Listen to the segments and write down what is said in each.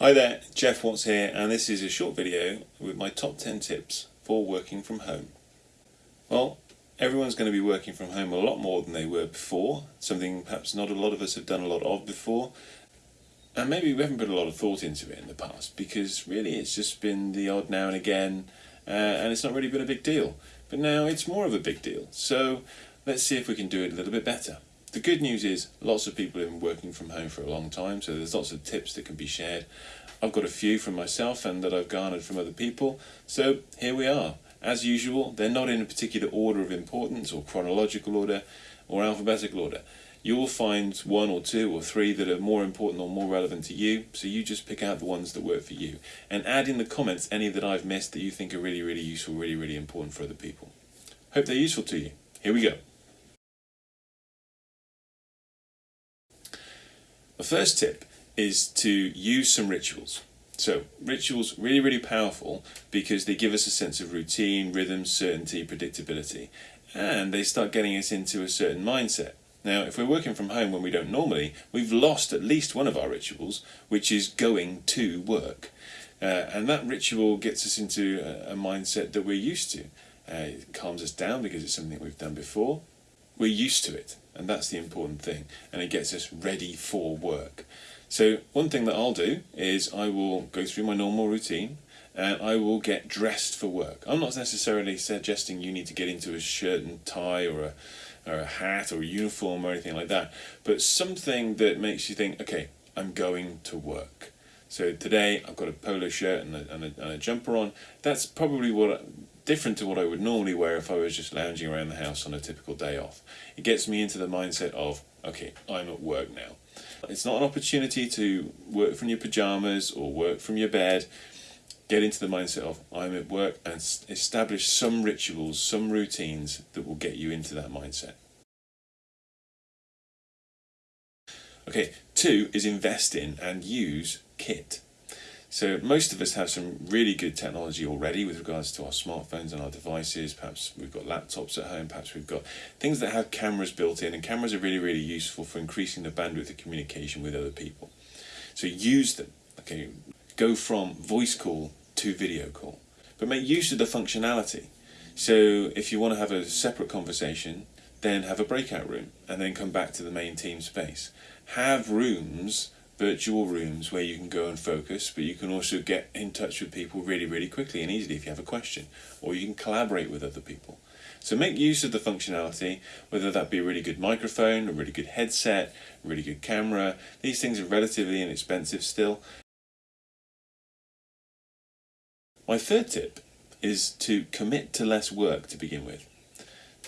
Hi there, Jeff Watts here, and this is a short video with my top 10 tips for working from home. Well, everyone's going to be working from home a lot more than they were before, something perhaps not a lot of us have done a lot of before, and maybe we haven't put a lot of thought into it in the past because really it's just been the odd now and again, uh, and it's not really been a big deal. But now it's more of a big deal, so let's see if we can do it a little bit better. The good news is lots of people have been working from home for a long time, so there's lots of tips that can be shared. I've got a few from myself and that I've garnered from other people, so here we are. As usual, they're not in a particular order of importance or chronological order or alphabetical order. You'll find one or two or three that are more important or more relevant to you, so you just pick out the ones that work for you. And add in the comments any that I've missed that you think are really, really useful, really, really important for other people. Hope they're useful to you. Here we go. The first tip is to use some rituals. So rituals really, really powerful because they give us a sense of routine, rhythm, certainty, predictability, and they start getting us into a certain mindset. Now, if we're working from home when we don't normally, we've lost at least one of our rituals, which is going to work. Uh, and that ritual gets us into a, a mindset that we're used to. Uh, it calms us down because it's something we've done before. We're used to it and that's the important thing and it gets us ready for work. So one thing that I'll do is I will go through my normal routine and I will get dressed for work. I'm not necessarily suggesting you need to get into a shirt and tie or a or a hat or a uniform or anything like that but something that makes you think okay I'm going to work. So today I've got a polo shirt and a, and a, and a jumper on. That's probably what different to what I would normally wear if I was just lounging around the house on a typical day off. It gets me into the mindset of, okay, I'm at work now. It's not an opportunity to work from your pyjamas or work from your bed. Get into the mindset of, I'm at work and establish some rituals, some routines that will get you into that mindset. Okay, two is invest in and use kit. So most of us have some really good technology already with regards to our smartphones and our devices. Perhaps we've got laptops at home, perhaps we've got things that have cameras built in and cameras are really, really useful for increasing the bandwidth of communication with other people. So use them, okay? Go from voice call to video call, but make use of the functionality. So if you want to have a separate conversation, then have a breakout room and then come back to the main team space. Have rooms virtual rooms where you can go and focus, but you can also get in touch with people really, really quickly and easily if you have a question, or you can collaborate with other people. So make use of the functionality, whether that be a really good microphone, a really good headset, a really good camera. These things are relatively inexpensive still. My third tip is to commit to less work to begin with.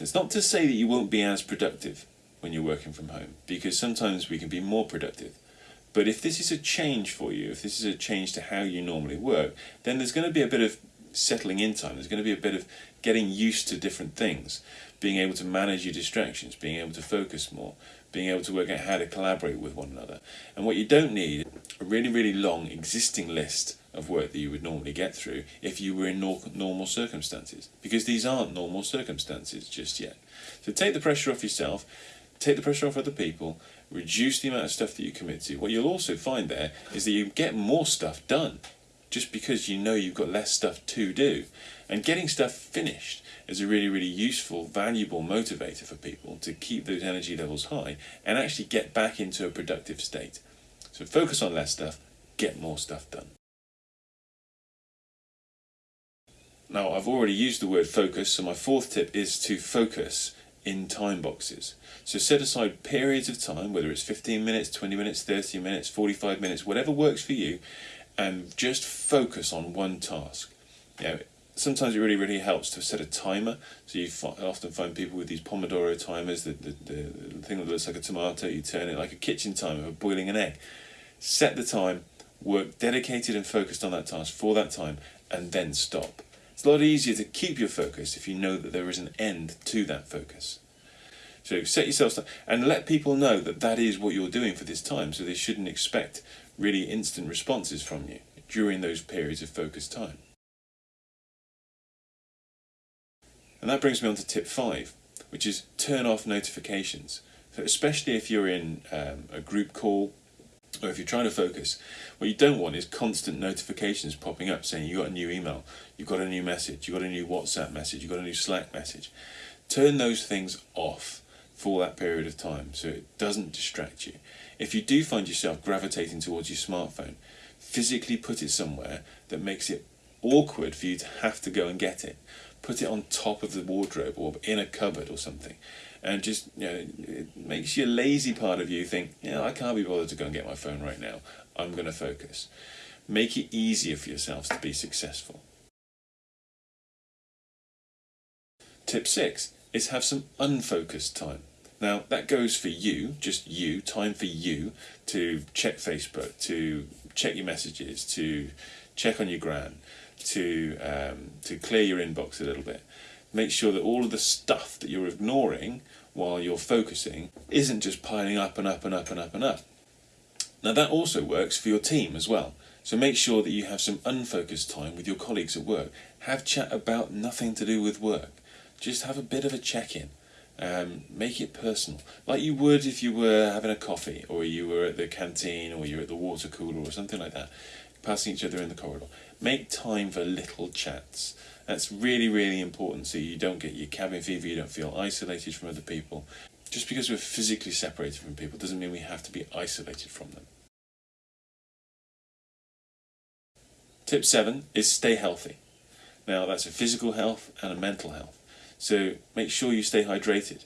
It's not to say that you won't be as productive when you're working from home, because sometimes we can be more productive. But if this is a change for you, if this is a change to how you normally work, then there's going to be a bit of settling in time. There's going to be a bit of getting used to different things, being able to manage your distractions, being able to focus more, being able to work out how to collaborate with one another. And what you don't need, a really, really long existing list of work that you would normally get through if you were in normal circumstances, because these aren't normal circumstances just yet. So take the pressure off yourself, take the pressure off other people, reduce the amount of stuff that you commit to. What you'll also find there is that you get more stuff done just because you know you've got less stuff to do. And getting stuff finished is a really, really useful, valuable motivator for people to keep those energy levels high and actually get back into a productive state. So focus on less stuff, get more stuff done. Now, I've already used the word focus, so my fourth tip is to focus in time boxes. So set aside periods of time, whether it's 15 minutes, 20 minutes, 30 minutes, 45 minutes, whatever works for you, and just focus on one task. You know, sometimes it really, really helps to set a timer. So you often find people with these Pomodoro timers, the, the, the, thing that looks like a tomato, you turn it like a kitchen timer for boiling an egg. Set the time, work dedicated and focused on that task for that time, and then stop. It's a lot easier to keep your focus if you know that there is an end to that focus. So set yourself up and let people know that that is what you're doing for this time so they shouldn't expect really instant responses from you during those periods of focused time. And that brings me on to tip five, which is turn off notifications. So especially if you're in um, a group call or if you're trying to focus, what you don't want is constant notifications popping up saying you got a new email, you've got a new message, you've got a new WhatsApp message, you've got a new Slack message. Turn those things off for that period of time so it doesn't distract you. If you do find yourself gravitating towards your smartphone, physically put it somewhere that makes it awkward for you to have to go and get it. Put it on top of the wardrobe or in a cupboard or something. And just you know it makes your lazy part of you think yeah I can't be bothered to go and get my phone right now. I'm going to focus. Make it easier for yourselves to be successful. Tip 6 is have some unfocused time. Now that goes for you just you time for you to check Facebook to check your messages to check on your gran to um, to clear your inbox a little bit make sure that all of the stuff that you're ignoring while you're focusing isn't just piling up and up and up and up and up. Now that also works for your team as well. So make sure that you have some unfocused time with your colleagues at work. Have chat about nothing to do with work. Just have a bit of a check-in. Um, make it personal, like you would if you were having a coffee or you were at the canteen or you're at the water cooler or something like that, passing each other in the corridor. Make time for little chats. That's really, really important so you don't get your cabin fever, you don't feel isolated from other people. Just because we're physically separated from people doesn't mean we have to be isolated from them. Tip 7 is stay healthy. Now that's a physical health and a mental health. So make sure you stay hydrated.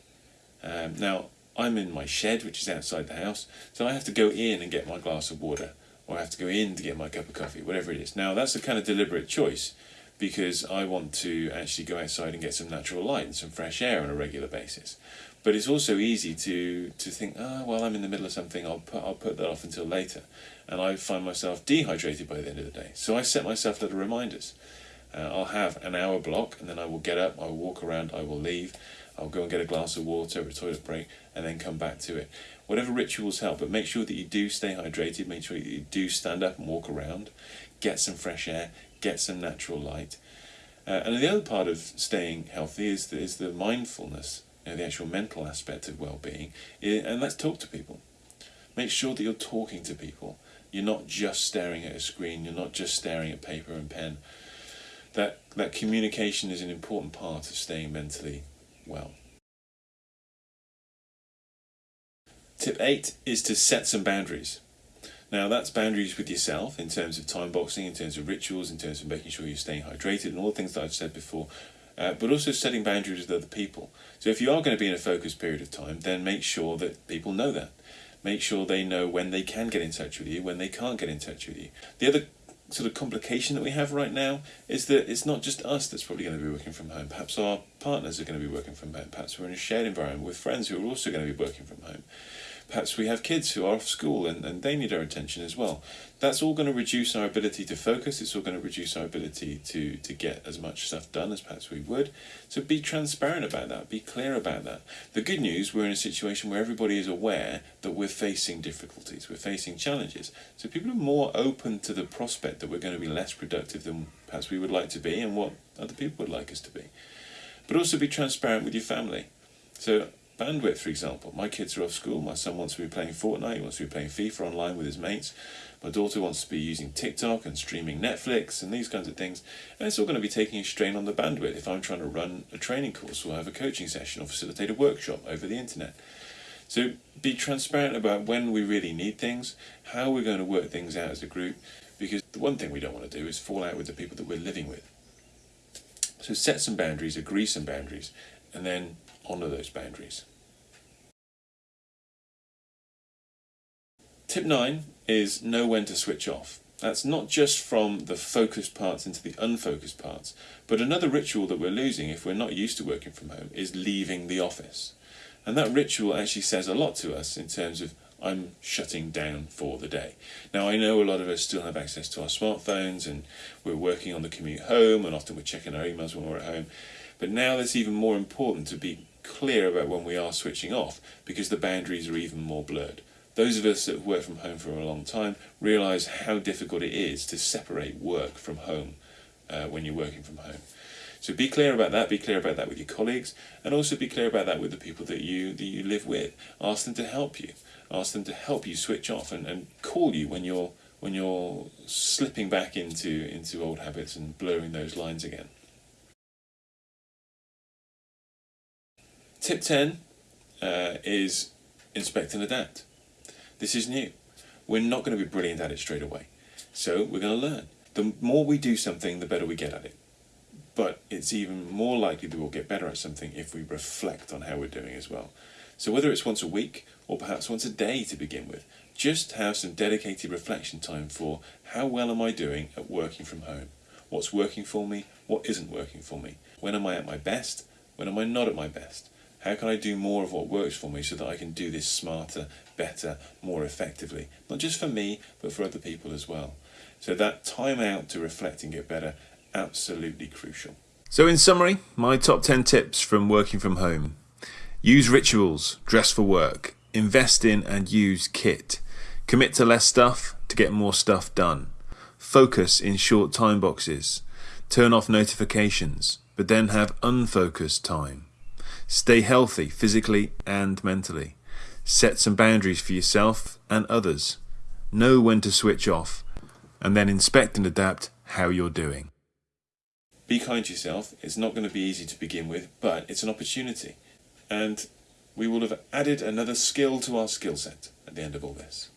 Um, now I'm in my shed which is outside the house so I have to go in and get my glass of water or I have to go in to get my cup of coffee, whatever it is. Now that's a kind of deliberate choice because I want to actually go outside and get some natural light and some fresh air on a regular basis. But it's also easy to, to think, ah, oh, well, I'm in the middle of something, I'll put, I'll put that off until later. And I find myself dehydrated by the end of the day. So I set myself little reminders. Uh, I'll have an hour block and then I will get up, I will walk around, I will leave, I'll go and get a glass of water, a toilet break, and then come back to it. Whatever rituals help, but make sure that you do stay hydrated, make sure that you do stand up and walk around, get some fresh air, get some natural light. Uh, and the other part of staying healthy is the, is the mindfulness, you know, the actual mental aspect of well-being. And let's talk to people. Make sure that you're talking to people. You're not just staring at a screen. You're not just staring at paper and pen. That, that communication is an important part of staying mentally well. Tip 8 is to set some boundaries. Now that's boundaries with yourself in terms of time boxing, in terms of rituals, in terms of making sure you're staying hydrated and all the things that I've said before, uh, but also setting boundaries with other people. So if you are going to be in a focused period of time, then make sure that people know that. Make sure they know when they can get in touch with you, when they can't get in touch with you. The other sort of complication that we have right now is that it's not just us that's probably going to be working from home. Perhaps our partners are going to be working from home. Perhaps we're in a shared environment with friends who are also going to be working from home. Perhaps we have kids who are off school and, and they need our attention as well. That's all going to reduce our ability to focus. It's all going to reduce our ability to, to get as much stuff done as perhaps we would. So be transparent about that. Be clear about that. The good news, we're in a situation where everybody is aware that we're facing difficulties. We're facing challenges. So people are more open to the prospect that we're going to be less productive than perhaps we would like to be and what other people would like us to be. But also be transparent with your family. So bandwidth, for example. My kids are off school. My son wants to be playing Fortnite. He wants to be playing FIFA online with his mates. My daughter wants to be using TikTok and streaming Netflix and these kinds of things. And it's all going to be taking a strain on the bandwidth if I'm trying to run a training course or have a coaching session or facilitate a workshop over the internet. So be transparent about when we really need things, how we're going to work things out as a group, because the one thing we don't want to do is fall out with the people that we're living with. So set some boundaries, agree some boundaries, and then honour those boundaries. Tip 9 is know when to switch off. That's not just from the focused parts into the unfocused parts, but another ritual that we're losing if we're not used to working from home is leaving the office. And that ritual actually says a lot to us in terms of I'm shutting down for the day. Now I know a lot of us still have access to our smartphones and we're working on the commute home and often we're checking our emails when we're at home. But now it's even more important to be clear about when we are switching off because the boundaries are even more blurred. Those of us that have worked from home for a long time realise how difficult it is to separate work from home uh, when you're working from home. So be clear about that. Be clear about that with your colleagues, and also be clear about that with the people that you that you live with. Ask them to help you. Ask them to help you switch off and, and call you when you're when you're slipping back into into old habits and blurring those lines again. Tip ten uh, is inspect and adapt. This is new. We're not going to be brilliant at it straight away, so we're going to learn. The more we do something, the better we get at it but it's even more likely that we'll get better at something if we reflect on how we're doing as well. So whether it's once a week or perhaps once a day to begin with, just have some dedicated reflection time for how well am I doing at working from home? What's working for me? What isn't working for me? When am I at my best? When am I not at my best? How can I do more of what works for me so that I can do this smarter, better, more effectively? Not just for me, but for other people as well. So that time out to reflect and get better absolutely crucial. So, in summary, my top 10 tips from working from home use rituals, dress for work, invest in and use kit, commit to less stuff to get more stuff done, focus in short time boxes, turn off notifications, but then have unfocused time, stay healthy physically and mentally, set some boundaries for yourself and others, know when to switch off, and then inspect and adapt how you're doing. Be kind to yourself. It's not going to be easy to begin with, but it's an opportunity. And we will have added another skill to our skill set at the end of all this.